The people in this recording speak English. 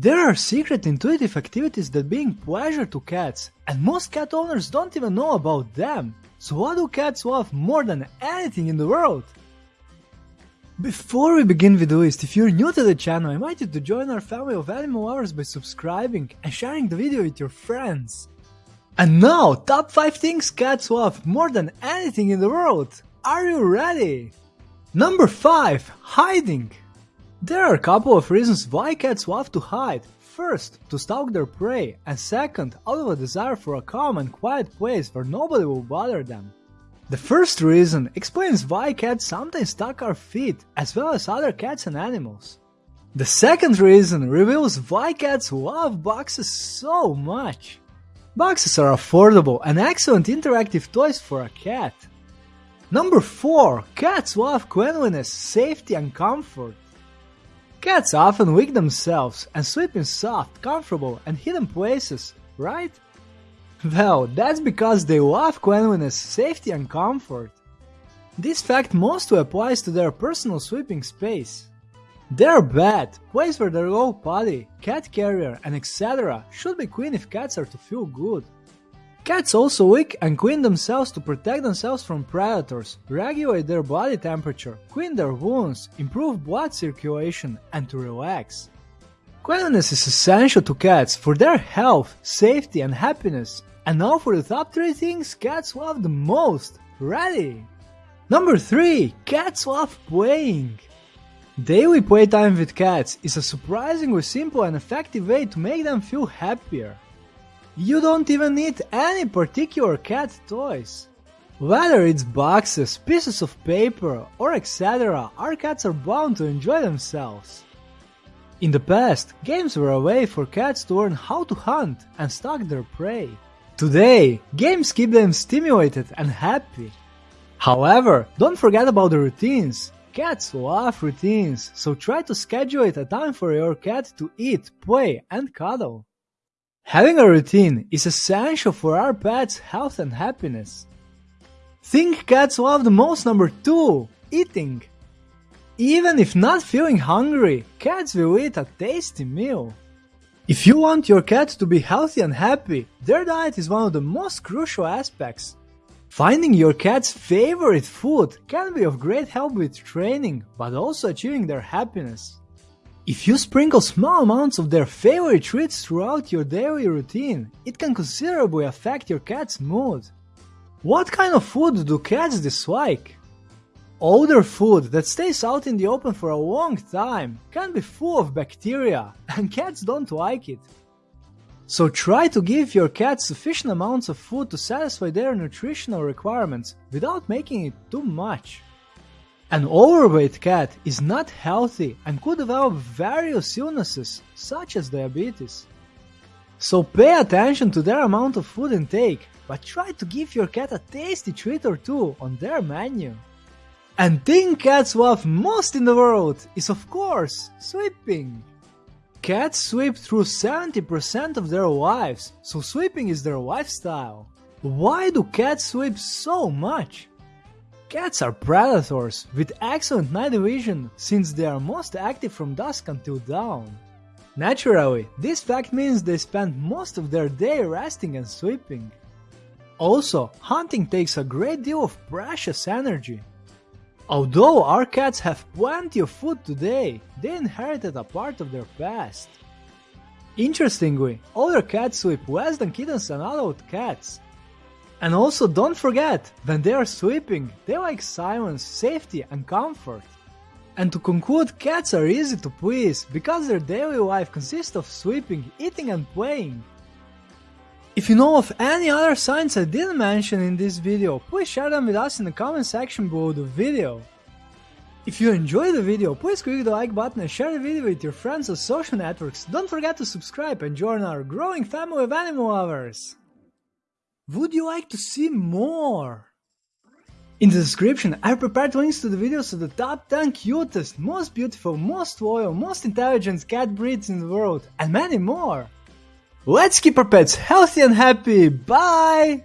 There are secret intuitive activities that bring pleasure to cats, and most cat owners don't even know about them. So what do cats love more than anything in the world? Before we begin with the list, if you're new to the channel, I invite you to join our family of animal lovers by subscribing and sharing the video with your friends. And now, top 5 things cats love more than anything in the world. Are you ready? Number 5. Hiding. There are a couple of reasons why cats love to hide. First, to stalk their prey, and second, out of a desire for a calm and quiet place where nobody will bother them. The first reason explains why cats sometimes stalk our feet, as well as other cats and animals. The second reason reveals why cats love boxes so much. Boxes are affordable and excellent interactive toys for a cat. Number 4. Cats love cleanliness, safety and comfort. Cats often wig themselves and sleep in soft, comfortable and hidden places, right? Well, that's because they love cleanliness, safety and comfort. This fact mostly applies to their personal sleeping space. Their bed, place where they go potty, cat carrier and etc. should be clean if cats are to feel good. Cats also lick and clean themselves to protect themselves from predators, regulate their body temperature, clean their wounds, improve blood circulation, and to relax. Cleanliness is essential to cats for their health, safety, and happiness. And now for the top 3 things cats love the most. Ready? Number 3. Cats love playing. Daily playtime with cats is a surprisingly simple and effective way to make them feel happier. You don't even need any particular cat toys. Whether it's boxes, pieces of paper, or etc., our cats are bound to enjoy themselves. In the past, games were a way for cats to learn how to hunt and stalk their prey. Today, games keep them stimulated and happy. However, don't forget about the routines. Cats love routines, so try to schedule a time for your cat to eat, play, and cuddle. Having a routine is essential for our pet's health and happiness. Think cats love the most number 2 eating. Even if not feeling hungry, cats will eat a tasty meal. If you want your cat to be healthy and happy, their diet is one of the most crucial aspects. Finding your cat's favorite food can be of great help with training, but also achieving their happiness. If you sprinkle small amounts of their favorite treats throughout your daily routine, it can considerably affect your cat's mood. What kind of food do cats dislike? Older food that stays out in the open for a long time can be full of bacteria, and cats don't like it. So try to give your cat sufficient amounts of food to satisfy their nutritional requirements without making it too much. An overweight cat is not healthy and could develop various illnesses, such as diabetes. So pay attention to their amount of food intake, but try to give your cat a tasty treat or two on their menu. And thing cats love most in the world is of course sleeping. Cats sleep through 70% of their lives, so sleeping is their lifestyle. Why do cats sleep so much? Cats are predators with excellent night vision since they are most active from dusk until dawn. Naturally, this fact means they spend most of their day resting and sleeping. Also, hunting takes a great deal of precious energy. Although our cats have plenty of food today, they inherited a part of their past. Interestingly, older cats sleep less than kittens and adult cats, and also don't forget, when they are sleeping, they like silence, safety and comfort. And to conclude, cats are easy to please because their daily life consists of sleeping, eating and playing. If you know of any other signs I didn't mention in this video, please share them with us in the comment section below the video. If you enjoyed the video, please click the like button and share the video with your friends on social networks. Don't forget to subscribe and join our growing family of animal lovers. Would you like to see more? In the description, I prepared links to the videos of the top 10 cutest, most beautiful, most loyal, most intelligent cat breeds in the world, and many more. Let's keep our pets healthy and happy, bye!